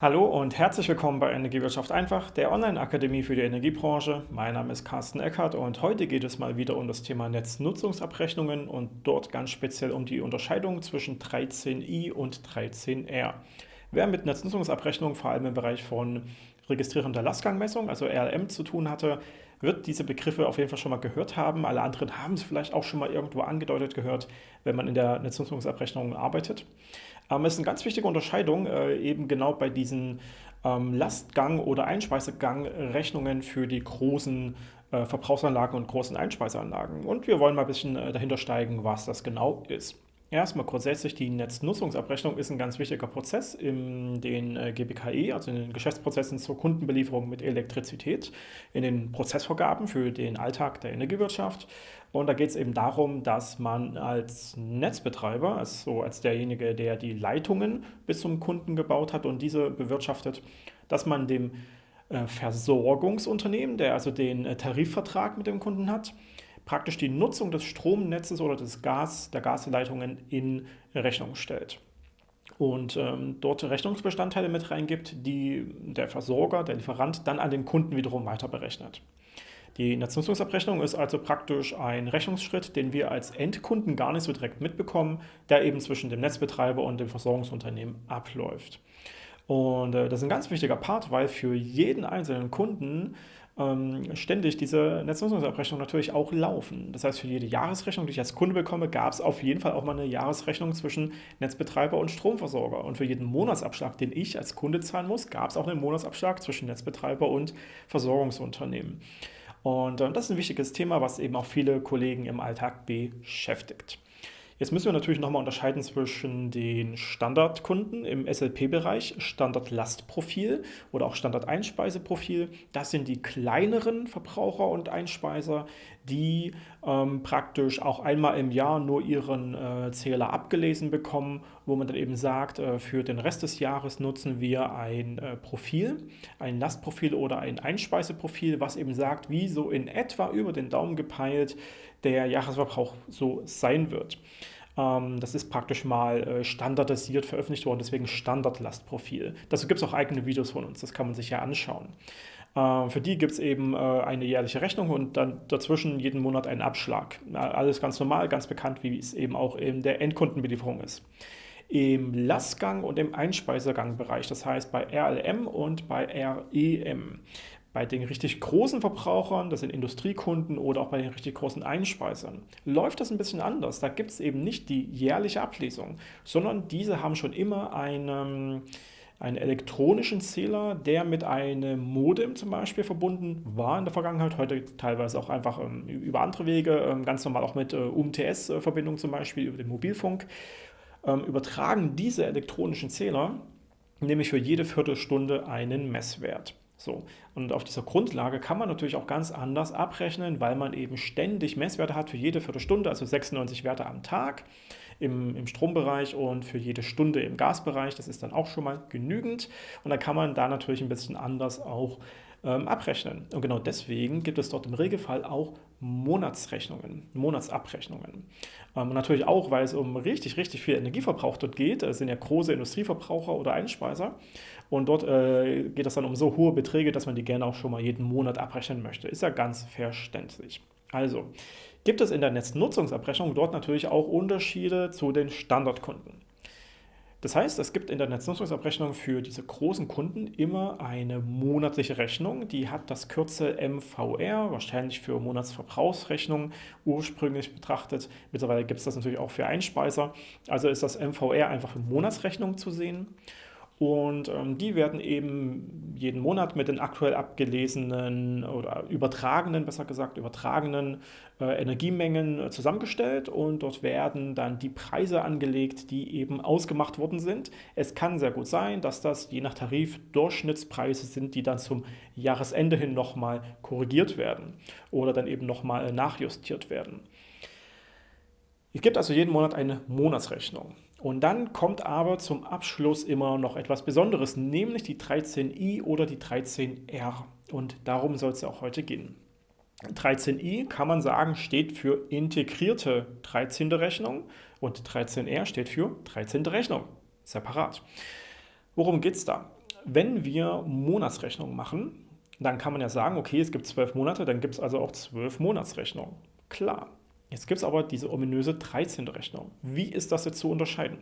Hallo und herzlich willkommen bei Energiewirtschaft einfach, der Online-Akademie für die Energiebranche. Mein Name ist Carsten Eckert und heute geht es mal wieder um das Thema Netznutzungsabrechnungen und dort ganz speziell um die Unterscheidung zwischen 13i und 13r. Wer mit Netznutzungsabrechnung vor allem im Bereich von Registrierung der Lastgangmessung, also RLM, zu tun hatte, wird diese Begriffe auf jeden Fall schon mal gehört haben. Alle anderen haben es vielleicht auch schon mal irgendwo angedeutet gehört, wenn man in der Netznutzungsabrechnung arbeitet. Ähm, es ist eine ganz wichtige Unterscheidung, äh, eben genau bei diesen ähm, Lastgang- oder Einspeisegang-Rechnungen für die großen äh, Verbrauchsanlagen und großen Einspeiseanlagen. Und wir wollen mal ein bisschen äh, dahinter steigen, was das genau ist. Erstmal grundsätzlich, die Netznutzungsabrechnung ist ein ganz wichtiger Prozess in den äh, GBKE, also in den Geschäftsprozessen zur Kundenbelieferung mit Elektrizität, in den Prozessvorgaben für den Alltag der Energiewirtschaft. Und da geht es eben darum, dass man als Netzbetreiber, also als derjenige, der die Leitungen bis zum Kunden gebaut hat und diese bewirtschaftet, dass man dem äh, Versorgungsunternehmen, der also den äh, Tarifvertrag mit dem Kunden hat, praktisch die Nutzung des Stromnetzes oder des Gas, der Gasleitungen in Rechnung stellt und ähm, dort Rechnungsbestandteile mit reingibt, die der Versorger, der Lieferant dann an den Kunden wiederum weiter berechnet. Die Netznutzungsabrechnung ist also praktisch ein Rechnungsschritt, den wir als Endkunden gar nicht so direkt mitbekommen, der eben zwischen dem Netzbetreiber und dem Versorgungsunternehmen abläuft. Und äh, das ist ein ganz wichtiger Part, weil für jeden einzelnen Kunden ähm, ständig diese Netznutzungsabrechnung natürlich auch laufen. Das heißt, für jede Jahresrechnung, die ich als Kunde bekomme, gab es auf jeden Fall auch mal eine Jahresrechnung zwischen Netzbetreiber und Stromversorger. Und für jeden Monatsabschlag, den ich als Kunde zahlen muss, gab es auch einen Monatsabschlag zwischen Netzbetreiber und Versorgungsunternehmen. Und äh, das ist ein wichtiges Thema, was eben auch viele Kollegen im Alltag beschäftigt. Jetzt müssen wir natürlich nochmal unterscheiden zwischen den Standardkunden im SLP-Bereich, Standardlastprofil oder auch Standardeinspeiseprofil. Das sind die kleineren Verbraucher und Einspeiser, die ähm, praktisch auch einmal im Jahr nur ihren äh, Zähler abgelesen bekommen, wo man dann eben sagt, äh, für den Rest des Jahres nutzen wir ein äh, Profil, ein Lastprofil oder ein Einspeiseprofil, was eben sagt, wie so in etwa über den Daumen gepeilt der Jahresverbrauch so sein wird. Ähm, das ist praktisch mal äh, standardisiert veröffentlicht worden, deswegen Standardlastprofil. Dazu gibt es auch eigene Videos von uns, das kann man sich ja anschauen. Ähm, für die gibt es eben äh, eine jährliche Rechnung und dann dazwischen jeden Monat einen Abschlag. Alles ganz normal, ganz bekannt, wie es eben auch in der Endkundenbelieferung ist. Im Lastgang und im Einspeisegangbereich, das heißt bei RLM und bei REM, bei den richtig großen Verbrauchern, das sind Industriekunden oder auch bei den richtig großen Einspeisern, läuft das ein bisschen anders. Da gibt es eben nicht die jährliche Ablesung, sondern diese haben schon immer einen, einen elektronischen Zähler, der mit einem Modem zum Beispiel verbunden war in der Vergangenheit, heute teilweise auch einfach ähm, über andere Wege, ähm, ganz normal auch mit äh, UMTS-Verbindung zum Beispiel über den Mobilfunk, ähm, übertragen diese elektronischen Zähler nämlich für jede Viertelstunde einen Messwert. So, und auf dieser Grundlage kann man natürlich auch ganz anders abrechnen, weil man eben ständig Messwerte hat für jede Viertelstunde, also 96 Werte am Tag im, im Strombereich und für jede Stunde im Gasbereich. Das ist dann auch schon mal genügend. Und dann kann man da natürlich ein bisschen anders auch ähm, abrechnen. Und genau deswegen gibt es dort im Regelfall auch Monatsrechnungen, Monatsabrechnungen. Ähm, natürlich auch, weil es um richtig, richtig viel Energieverbrauch dort geht. Es sind ja große Industrieverbraucher oder Einspeiser. Und dort äh, geht es dann um so hohe Beträge, dass man die gerne auch schon mal jeden Monat abrechnen möchte. Ist ja ganz verständlich. Also, gibt es in der Netznutzungsabrechnung dort natürlich auch Unterschiede zu den Standardkunden. Das heißt, es gibt in der Netznutzungsabrechnung für diese großen Kunden immer eine monatliche Rechnung. Die hat das Kürzel MVR, wahrscheinlich für Monatsverbrauchsrechnung ursprünglich betrachtet. Mittlerweile gibt es das natürlich auch für Einspeiser. Also ist das MVR einfach für Monatsrechnung zu sehen. Und ähm, die werden eben jeden Monat mit den aktuell abgelesenen oder übertragenen, besser gesagt, übertragenen äh, Energiemengen äh, zusammengestellt und dort werden dann die Preise angelegt, die eben ausgemacht worden sind. Es kann sehr gut sein, dass das je nach Tarif Durchschnittspreise sind, die dann zum Jahresende hin nochmal korrigiert werden oder dann eben nochmal nachjustiert werden. Es gibt also jeden Monat eine Monatsrechnung. Und dann kommt aber zum Abschluss immer noch etwas Besonderes, nämlich die 13i oder die 13r. Und darum soll es ja auch heute gehen. 13i kann man sagen, steht für integrierte 13. Rechnung und 13r steht für 13. Rechnung, separat. Worum geht es da? Wenn wir Monatsrechnungen machen, dann kann man ja sagen, okay, es gibt zwölf Monate, dann gibt es also auch zwölf Monatsrechnungen. Klar. Jetzt gibt es aber diese ominöse 13. Rechnung. Wie ist das jetzt zu unterscheiden?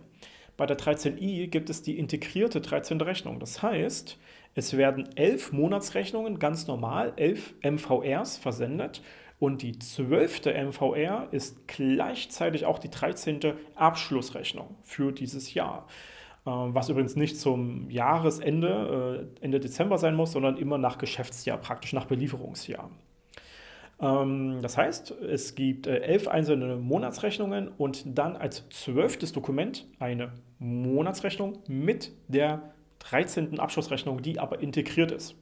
Bei der 13i gibt es die integrierte 13. Rechnung. Das heißt, es werden elf Monatsrechnungen ganz normal, elf MVRs versendet und die zwölfte MVR ist gleichzeitig auch die 13. Abschlussrechnung für dieses Jahr. Ähm, was übrigens nicht zum Jahresende, äh, Ende Dezember sein muss, sondern immer nach Geschäftsjahr, praktisch nach Belieferungsjahr. Ähm, das heißt, es gibt äh, elf einzelne Monatsrechnungen und dann als zwölftes Dokument eine Monatsrechnung mit der 13. Abschlussrechnung, die aber integriert ist.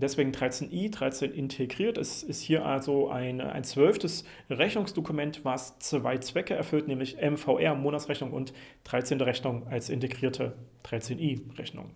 Deswegen 13i, 13 integriert. Es ist hier also ein, ein zwölftes Rechnungsdokument, was zwei Zwecke erfüllt, nämlich MVR, Monatsrechnung und 13. Rechnung als integrierte 13i-Rechnung.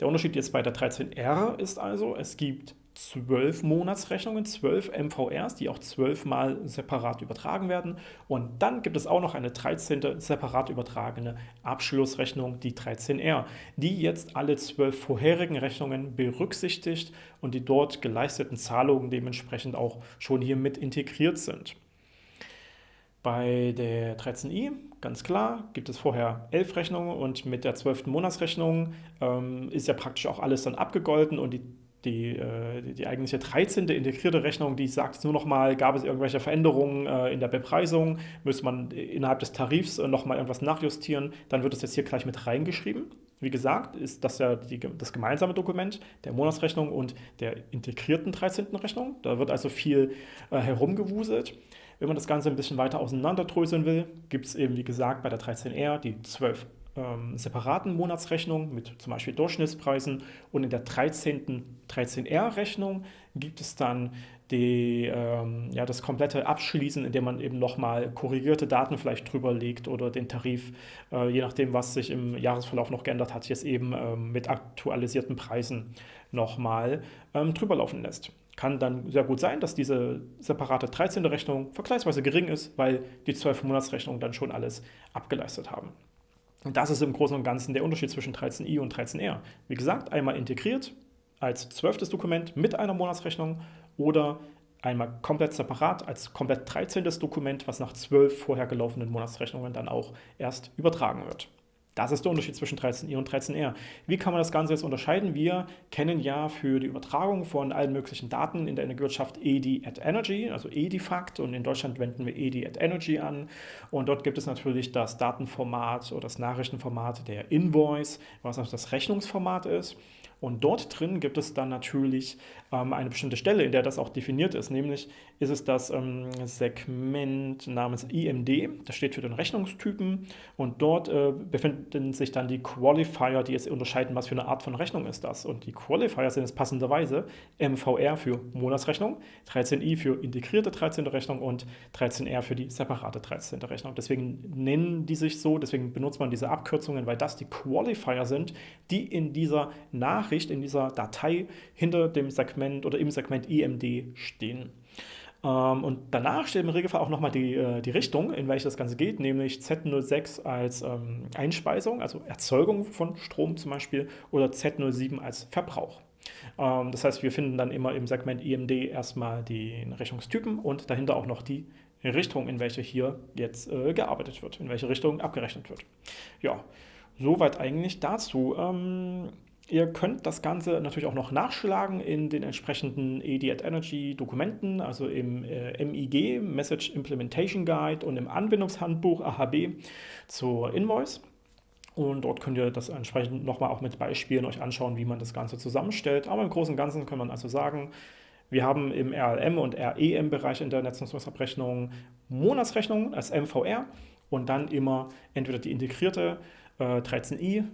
Der Unterschied jetzt bei der 13R ist also, es gibt zwölf Monatsrechnungen, zwölf MVRs, die auch zwölfmal separat übertragen werden. Und dann gibt es auch noch eine 13. separat übertragene Abschlussrechnung, die 13R, die jetzt alle zwölf vorherigen Rechnungen berücksichtigt und die dort geleisteten Zahlungen dementsprechend auch schon hier mit integriert sind. Bei der 13i, ganz klar, gibt es vorher elf Rechnungen und mit der zwölften Monatsrechnung ähm, ist ja praktisch auch alles dann abgegolten und die die, äh, die, die eigentliche 13. integrierte Rechnung, die sagt nur noch mal, gab es irgendwelche Veränderungen äh, in der Bepreisung, müsste man innerhalb des Tarifs äh, noch mal irgendwas nachjustieren, dann wird es jetzt hier gleich mit reingeschrieben. Wie gesagt, ist das ja die, das gemeinsame Dokument der Monatsrechnung und der integrierten 13. Rechnung. Da wird also viel äh, herumgewuselt. Wenn man das Ganze ein bisschen weiter auseinanderdröseln will, gibt es eben, wie gesagt, bei der 13R die 12 ähm, separaten Monatsrechnung mit zum Beispiel Durchschnittspreisen und in der 13. 13R-Rechnung gibt es dann die, ähm, ja, das komplette Abschließen, indem man eben nochmal korrigierte Daten vielleicht drüber legt oder den Tarif, äh, je nachdem, was sich im Jahresverlauf noch geändert hat, jetzt eben ähm, mit aktualisierten Preisen nochmal ähm, drüber laufen lässt. Kann dann sehr gut sein, dass diese separate 13. Rechnung vergleichsweise gering ist, weil die 12 Monatsrechnungen dann schon alles abgeleistet haben. Und das ist im Großen und Ganzen der Unterschied zwischen 13i und 13r. Wie gesagt, einmal integriert als zwölftes Dokument mit einer Monatsrechnung oder einmal komplett separat als komplett 13. Dokument, was nach zwölf vorher gelaufenen Monatsrechnungen dann auch erst übertragen wird. Das ist der Unterschied zwischen 13i und 13r. Wie kann man das Ganze jetzt unterscheiden? Wir kennen ja für die Übertragung von allen möglichen Daten in der Energiewirtschaft EDI at Energy, also EDIFACT und in Deutschland wenden wir EDI at Energy an. Und dort gibt es natürlich das Datenformat oder das Nachrichtenformat der Invoice, was auch das Rechnungsformat ist. Und dort drin gibt es dann natürlich ähm, eine bestimmte Stelle, in der das auch definiert ist. Nämlich ist es das ähm, Segment namens IMD, das steht für den Rechnungstypen. Und dort äh, befinden sich dann die Qualifier, die jetzt unterscheiden, was für eine Art von Rechnung ist das. Und die Qualifier sind jetzt passenderweise MVR für Monatsrechnung, 13i für integrierte 13. Rechnung und 13r für die separate 13. Rechnung. Deswegen nennen die sich so, deswegen benutzt man diese Abkürzungen, weil das die Qualifier sind, die in dieser Nach Nachricht in dieser Datei hinter dem Segment oder im Segment IMD stehen. Ähm, und danach steht im Regelfall auch nochmal die, äh, die Richtung, in welche das Ganze geht, nämlich Z06 als ähm, Einspeisung, also Erzeugung von Strom zum Beispiel, oder Z07 als Verbrauch. Ähm, das heißt, wir finden dann immer im Segment IMD erstmal den Rechnungstypen und dahinter auch noch die Richtung, in welche hier jetzt äh, gearbeitet wird, in welche Richtung abgerechnet wird. Ja, soweit eigentlich dazu. Ähm, Ihr könnt das Ganze natürlich auch noch nachschlagen in den entsprechenden ED at Energy Dokumenten, also im äh, MIG, Message Implementation Guide und im Anwendungshandbuch AHB zur Invoice. Und dort könnt ihr das entsprechend nochmal auch mit Beispielen euch anschauen, wie man das Ganze zusammenstellt. Aber im Großen und Ganzen kann man also sagen, wir haben im RLM und REM-Bereich in der Netznutzungsabrechnung Monatsrechnungen als MVR und dann immer entweder die integrierte äh, 13i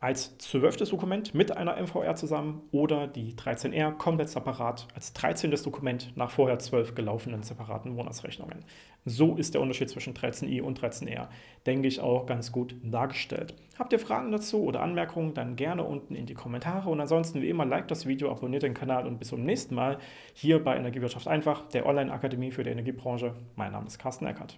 als zwölftes Dokument mit einer MVR zusammen oder die 13R komplett separat als 13. Dokument nach vorher zwölf gelaufenen separaten Monatsrechnungen. So ist der Unterschied zwischen 13i und 13R, denke ich, auch ganz gut dargestellt. Habt ihr Fragen dazu oder Anmerkungen, dann gerne unten in die Kommentare und ansonsten wie immer, like das Video, abonniert den Kanal und bis zum nächsten Mal hier bei Energiewirtschaft einfach, der Online-Akademie für die Energiebranche. Mein Name ist Carsten Eckert.